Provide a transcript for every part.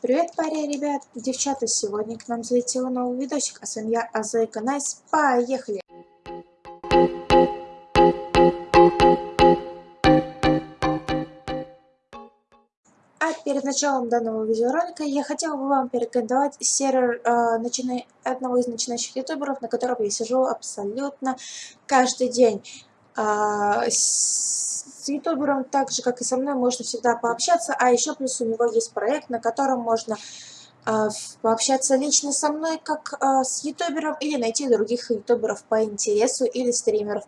Привет, парень, ребят, девчата, сегодня к нам залетел новый видосик, а с вами я, Зайка Nice, поехали! А перед началом данного видеоролика я хотела бы вам порекомендовать сервер э, начина... одного из начинающих ютуберов, на котором я сижу абсолютно каждый день. Э, с ютубером, так же как и со мной, можно всегда пообщаться, а еще плюс у него есть проект, на котором можно э, пообщаться лично со мной, как э, с ютубером, или найти других ютуберов по интересу или стримеров.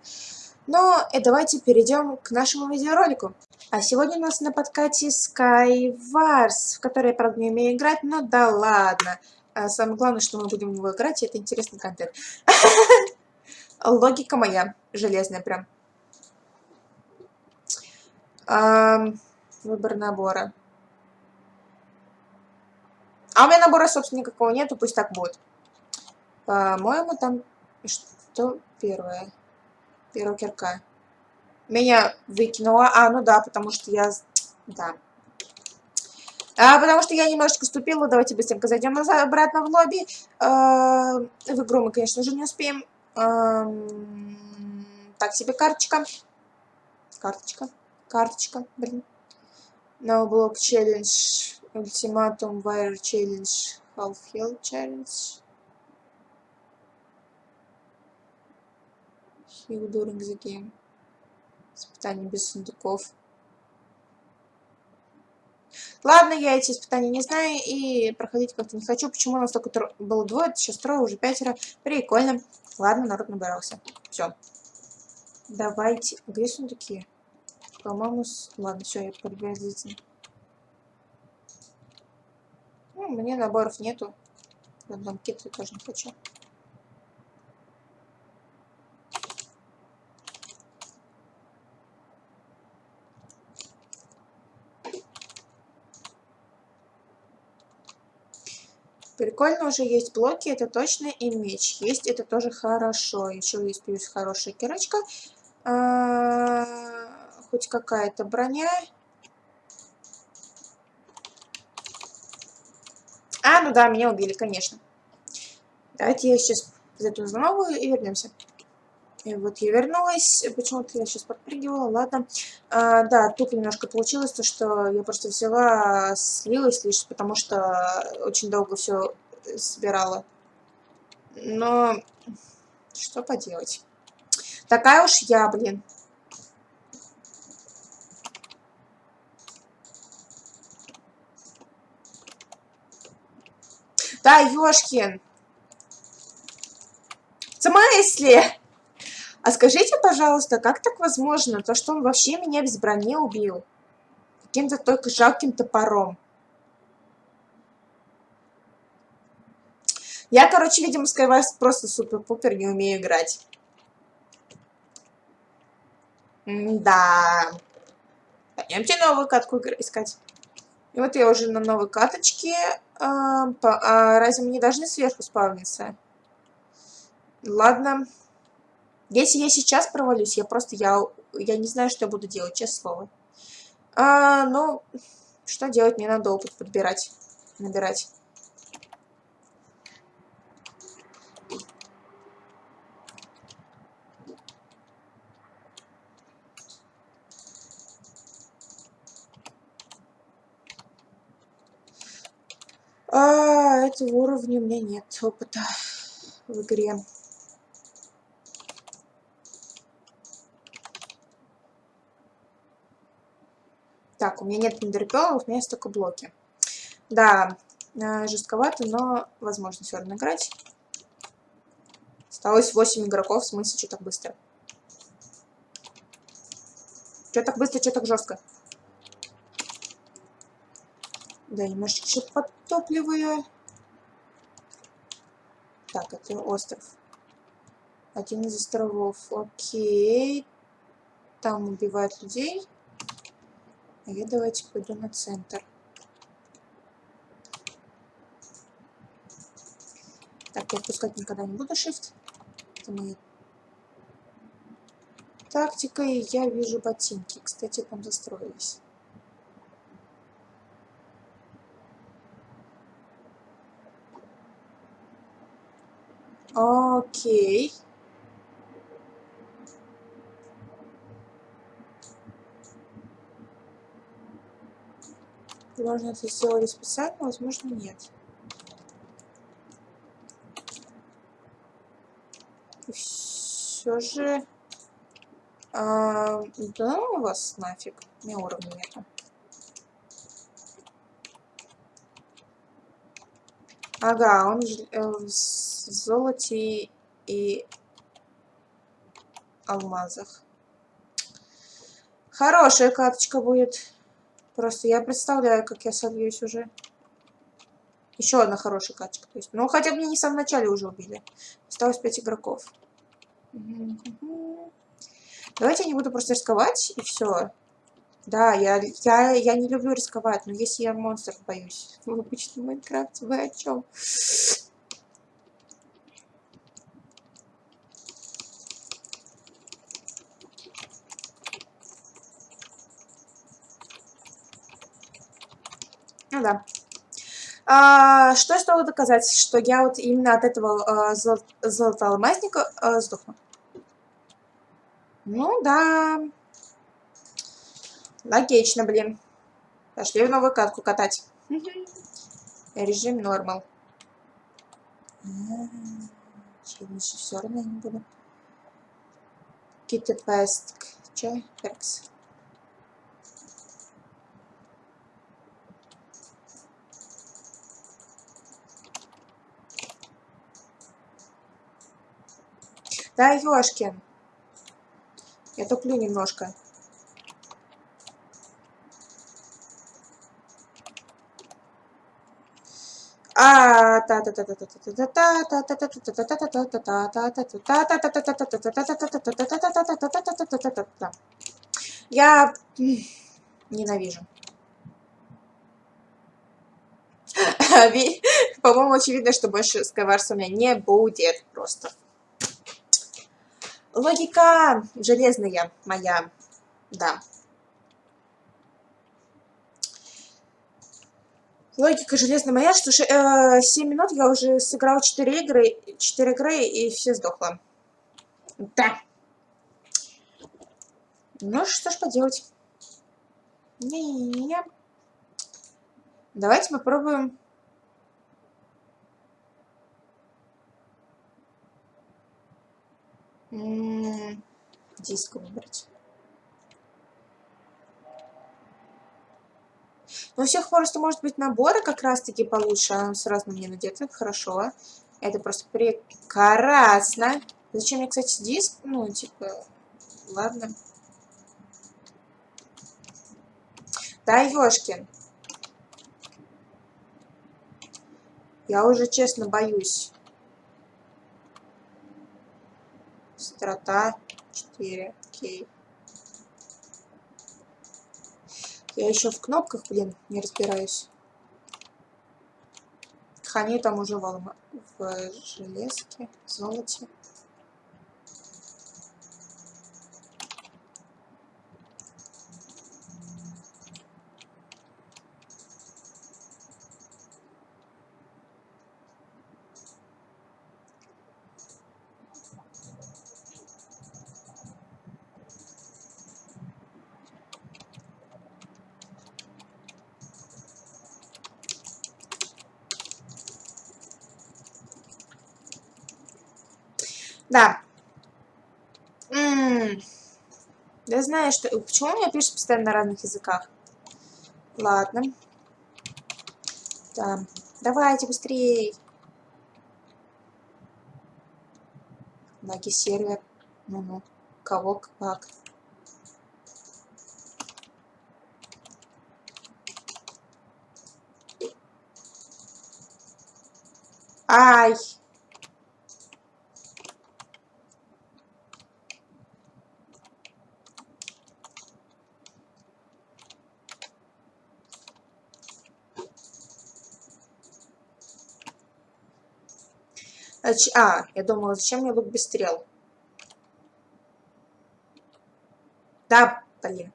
Но и э, давайте перейдем к нашему видеоролику. А сегодня у нас на подкате Skywars, в который я, правда, не умею играть, но да ладно. А самое главное, что мы будем его играть, и это интересный контент. Логика моя, железная прям. Выбор набора. А у меня набора, собственно, никакого нету, пусть так будет. По-моему, там что первое? Первая кирка. Меня выкинула. А, ну да, потому что я... Да. А, потому что я немножечко ступила. Давайте быстренько зайдем обратно в лобби. А, в игру мы, конечно же, не успеем. А, так себе карточка. Карточка. Карточка, блин. Block challenge. Ultimatum wire challenge. Half health challenge. Heal during the game. Испытания без сундуков. Ладно, я эти испытания не знаю и проходить как-то не хочу. Почему у нас только было двое, сейчас трое, уже пятеро. Прикольно. Ладно, народ набирался. Все. Давайте. Где сундуки? По-моему, с... ладно, все, я приблизительно. Ну, мне наборов нету. Банкет я тоже не хочу. Прикольно уже есть блоки, это точно, и меч есть, это тоже хорошо. Еще есть плюс хорошая кирочка. А -а -а хоть какая-то броня. А, ну да, меня убили, конечно. Давайте я сейчас зайду за новую и вернемся. И вот я вернулась. Почему-то я сейчас подпрыгивала. Ладно. А, да, тут немножко получилось то, что я просто взяла, слилась лишь потому, что очень долго все собирала. Но что поделать. Такая уж я, блин. Да, Ёшкин. В смысле? А скажите, пожалуйста, как так возможно, то, что он вообще меня без брони убил? Каким-то только жалким топором. Я, короче, видимо, Skywars просто супер-пупер не умею играть. М да. Пойдемте новую катку искать. И вот я уже на новой каточке. А, а разве мы не должны сверху спавниться? Ладно. Если я сейчас провалюсь, я просто, я, я не знаю, что я буду делать, честное слово. А, ну, что делать? Мне надо опыт подбирать, набирать. А, этого уровня у меня нет опыта в игре. Так, у меня нет эндерпелов, у меня есть только блоки. Да, э, жестковато, но возможно все равно играть. Осталось 8 игроков, в смысле, что так быстро? Что так быстро, что так жестко? Да, немножечко еще подтопливаю. Так, это остров. Один из островов. Окей. Там убивают людей. А я давайте пойду на центр. Так, я отпускать никогда не буду shift. Это моя тактика. И я вижу ботинки. Кстати, там застроились. Окей. Возможно, это сделали специально, возможно, нет. все же... А, да у вас нафиг. У уровня нету. Ага, он э, в золоте и алмазах. Хорошая каточка будет. Просто я представляю, как я сольюсь уже. Еще одна хорошая каточка. То есть, ну, хотя бы мне не в самом начале уже убили. Осталось 5 игроков. Давайте я не буду просто рисковать, и все. Да, я, я, я не люблю рисковать, но если я монстров боюсь в обычном Майнкрафте, вы о чем? Ну да. А, что я стала доказать? Что я вот именно от этого а, зол золотоалмазника а, сдохну. Ну да. Логично, блин. Пошли в новую катку катать. Режим нормал. Челлендж все равно я не буду. Какие-то пестк. Че? Перкс. Да, ёшкин. Я туплю немножко. Я ненавижу. По-моему, очевидно, что больше сковорца у меня не будет просто. Логика железная моя, да. Логика железная моя, что э, 7 минут я уже сыграл 4 игры, 4 игры и все сдохло. Да. Ну, что ж поделать. Не-не-не. Давайте попробуем диск выбрать. Но у всех просто может быть наборы как раз-таки получше. А сразу на мне надето. Хорошо. Это просто прекрасно. Зачем мне, кстати, диск? Ну, типа, ладно. Да, ёшкин. Я уже честно боюсь. Страта 4. Окей. Я еще в кнопках, блин, не разбираюсь. Хани там уже в, в железке, золоте. Да. Я знаю, что... Почему у меня пишет постоянно на разных языках? Ладно. Да. Давайте быстрее. Лаги сервер. Ну-ну. Кого как. Ай! А, а я думала, зачем мне лук без стрел? Да, блин.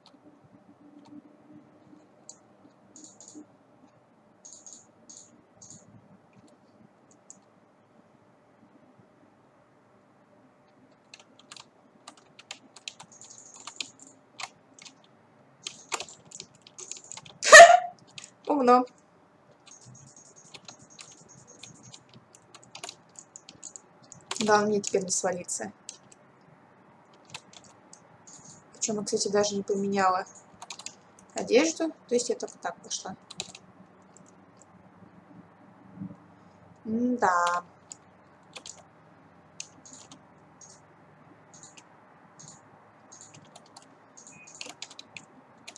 умно. Да, мне теперь не свалиться. Причем, кстати, даже не поменяла одежду. То есть я только так пошла. М да.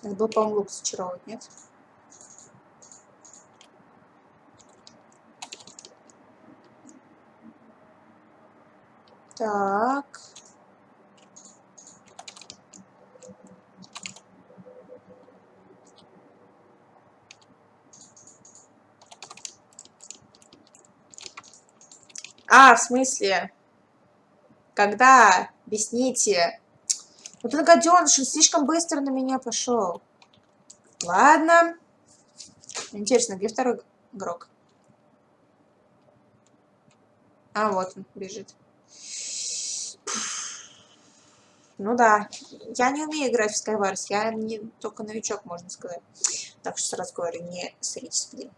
Надо было, по-моему, лук зачаровывать, нет? Так. А, в смысле? Когда? Объясните. Вот он гаденыш, он слишком быстро на меня пошел. Ладно. Интересно, где второй игрок? А, вот он бежит. Ну да, я не умею играть в Skywars, я не только новичок, можно сказать. Так что сразу говорю, не садитесь, блин.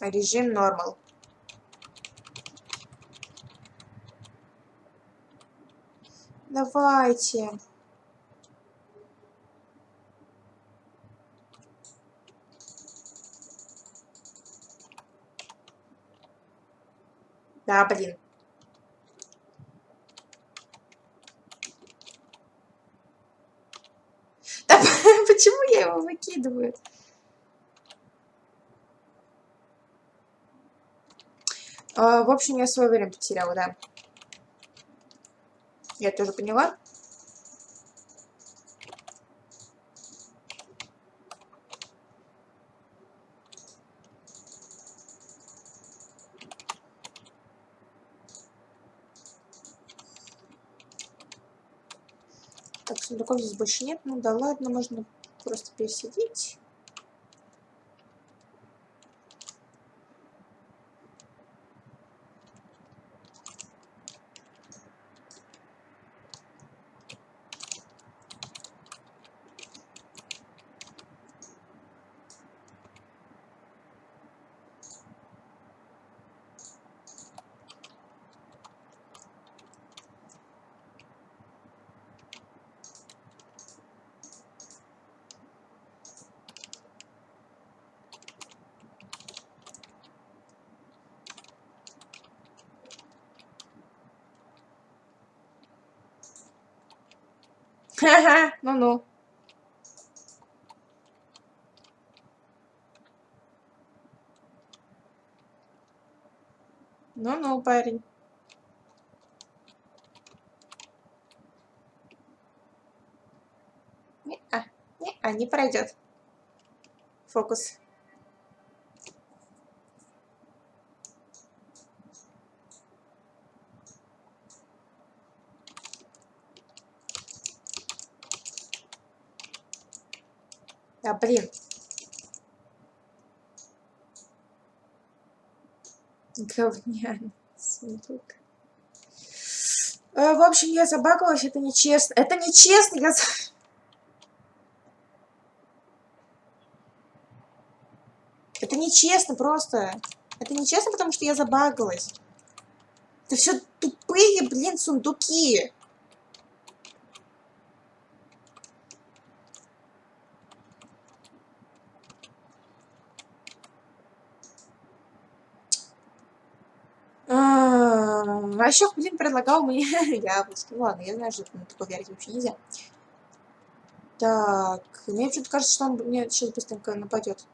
Режим нормал. Давайте. Да, блин. Да почему я его выкидываю? А, в общем, я свое время потеряла, да. Я тоже поняла. Так, сундуков здесь больше нет. Ну да ладно, можно просто пересидеть. Ха-ха, ну-ну. Ну-ну, парень. Не-а, не-а, не пройдет. Фокус. Да, блин. Говняный сундук. Э, в общем, я забагалась, это нечестно. Это нечестно, я... Это нечестно просто. Это нечестно, потому что я забагалась. Это все тупые, блин, сундуки. А еще, блин, предлагал мне яблочки. Ну ладно, я знаю, что на такое верить вообще нельзя. Так, мне что-то кажется, что он мне сейчас быстренько нападет.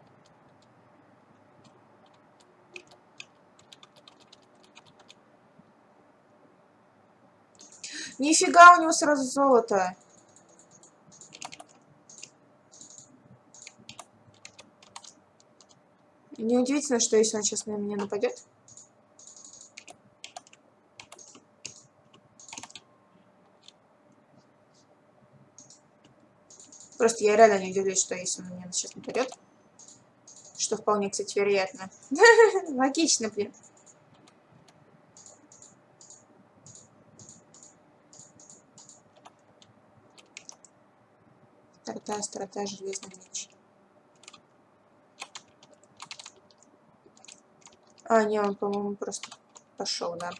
Нифига у него сразу золото. Неудивительно, что если он сейчас на меня нападет. Просто я реально не удивлюсь, что если он меня сейчас нападет. Что вполне, кстати, вероятно. Логично, блин. острота, острота, железный меч. А, не, он, по-моему, просто пошел, да.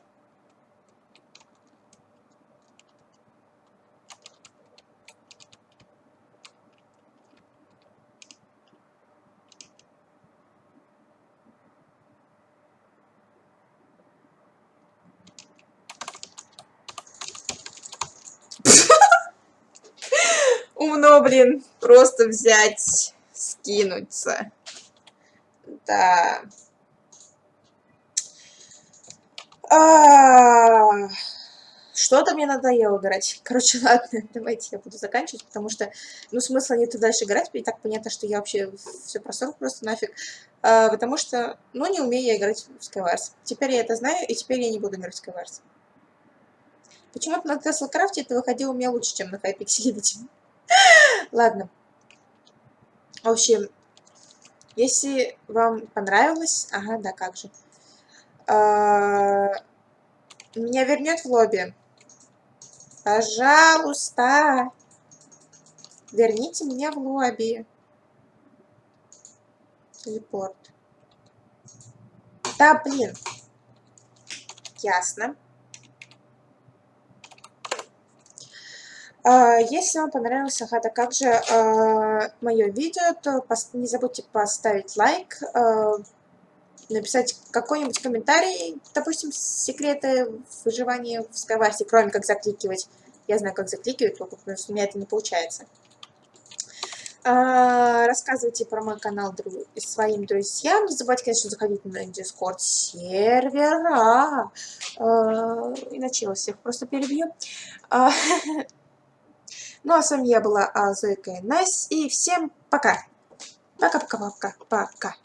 Умно, блин, просто взять, скинуться. Да. А, что-то мне надоело играть. Короче, ладно, давайте я буду заканчивать, потому что, ну, смысла нет дальше играть, и так понятно, что я вообще все просрал просто нафиг. А, потому что, ну, не умею я играть в Skywars. Теперь я это знаю, и теперь я не буду играть в Skywars. Почему-то на Tesla Craft это выходило у меня лучше, чем на видимо. Ладно. В общем, если вам понравилось... Ага, да, как же. А, меня вернет в лобби. Пожалуйста. Верните меня в лобби. Телепорт. Да, блин. Ясно. Если вам понравилась Агата, как же э, мое видео, то не забудьте поставить лайк, э, написать какой-нибудь комментарий, допустим, секреты выживания в Скайварсе, кроме как закликивать. Я знаю, как закликивать, потому что у меня это не получается. А, рассказывайте про мой канал своим друзьям. Не забывайте, конечно, заходить на Discord сервера. А, иначе я вас всех просто перебью. Ну а с вами я была Зайка Nice. И всем пока. Пока-пока-пока. Пока.